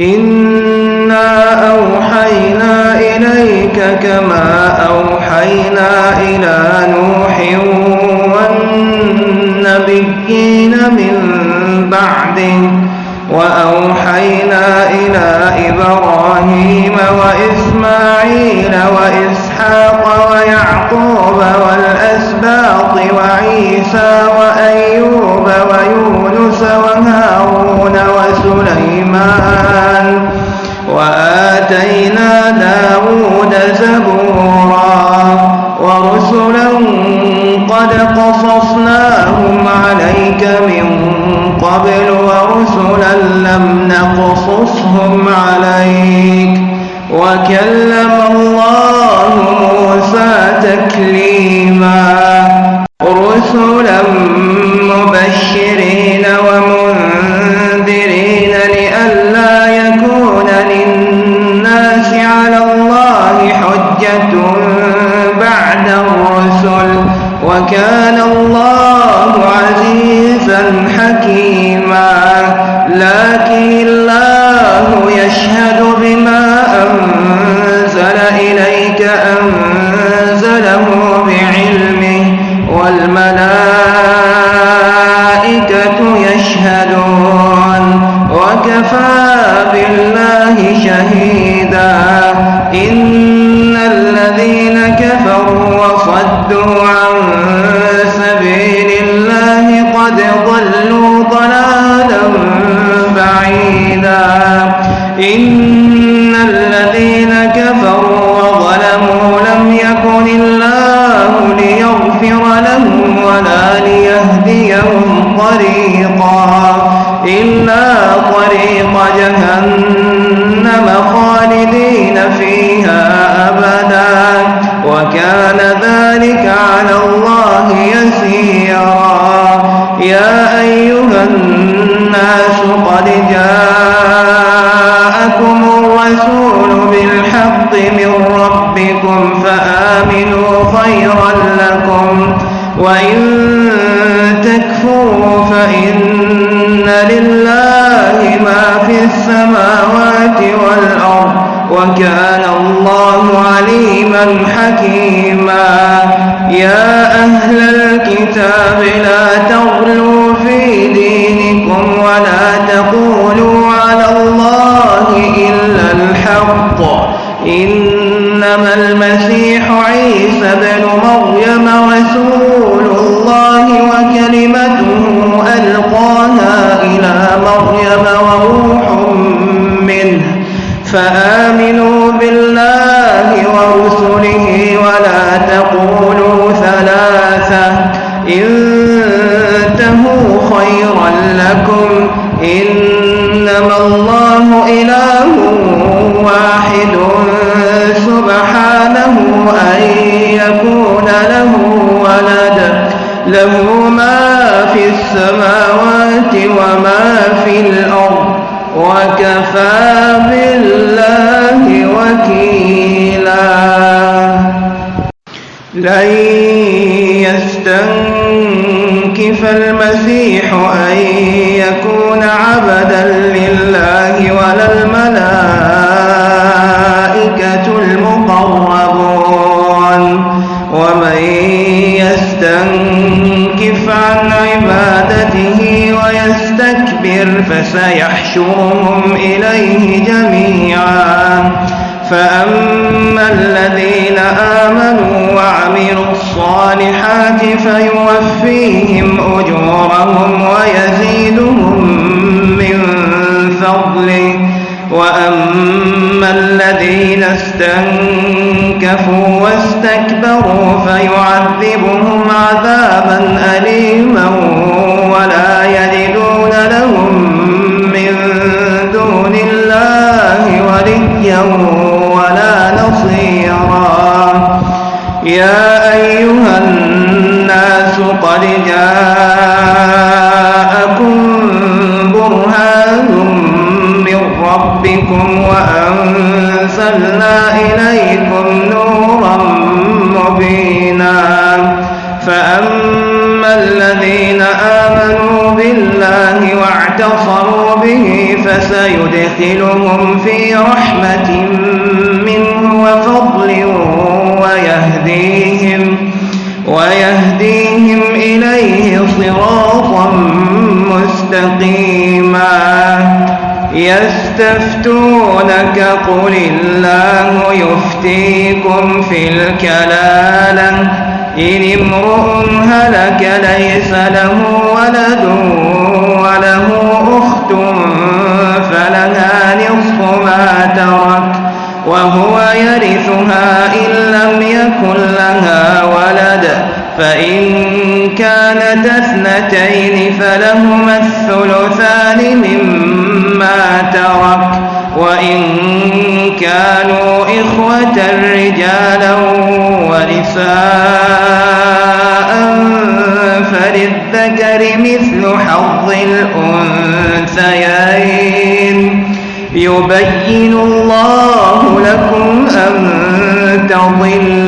إنا أوحينا إليك كما أوحينا إلى نوح والنبيين من بعده وأوحينا إلى إبراهيم وإسماعيل وإسحاق ويعقوب والأسباط وعيسى وأيوب ويونس وهارون وسليمان وآتينا داود زبورا ورسلا قد قصصناهم عليك من قبل ورسلا لم نقصصهم عليك وكلم تكليما. رسلا مبشرين ومنذرين لئلا يكون للناس على الله حجة بعد الرسل. وكان الله عزيزا حكيما. لكن الله يشهد بما أنزل إليك أنزله والملائكة يشهدون وكفى بالله شهيدا. إن الذين كفروا وصدوا عن ليهديهم طريقا. إلا طريق جهنم خالدين فيها أبدا. وكان ذلك على الله يسيرا. يا أيها الناس قد جاءكم الرسول بالحق من ربكم فآمنوا خيرا لكم. وإن تكفروا فإن لله ما في السماوات والأرض وكان الله عليما حكيما. يا أهل الكتاب لا تغلوا في دينكم ولا تقولوا على الله إلا الحق. إنما المسيح عيسى بن مريم رسول تقولوا ثلاثة. انتهوا خيرا لكم. إنما الله إله واحد. سبحانه أن يكون له ولد. له ما في السماوات وما في الأرض. وكفى يستنكف المسيح أن يكون عبدا لله ولا الملائكة المقربون؟ ومن يستنكف عن عبادته ويستكبر فسيحشرهم إليه جميعا. فأما الذين آمنوا وعملوا الصالحات فيوفيهم أجورهم ويزيدهم من فضله. وأما الذين استنكفوا واستكبروا فيعذبهم عذابا أليما ولا يجدون فأما الذين آمنوا بالله واعتقدوا اعتصموا به فسيدخلهم في رحمة منه وفضل ويهديهم ويهديهم إليه صراطا مستقيما يستفتونك قل الله يفتيكم في الكلالة إن امرؤ هلك ليس له ولد وله أخت فلها نصف ما ترك وهو يرثها إن لم يكن لها ولد فإن كانت اثنتين فلهما الثلثان مما ترك وإن كانوا إخوة رجالا ونساء فللذكر مثل حظ الأنثيين. يبين الله لكم أن تضلوا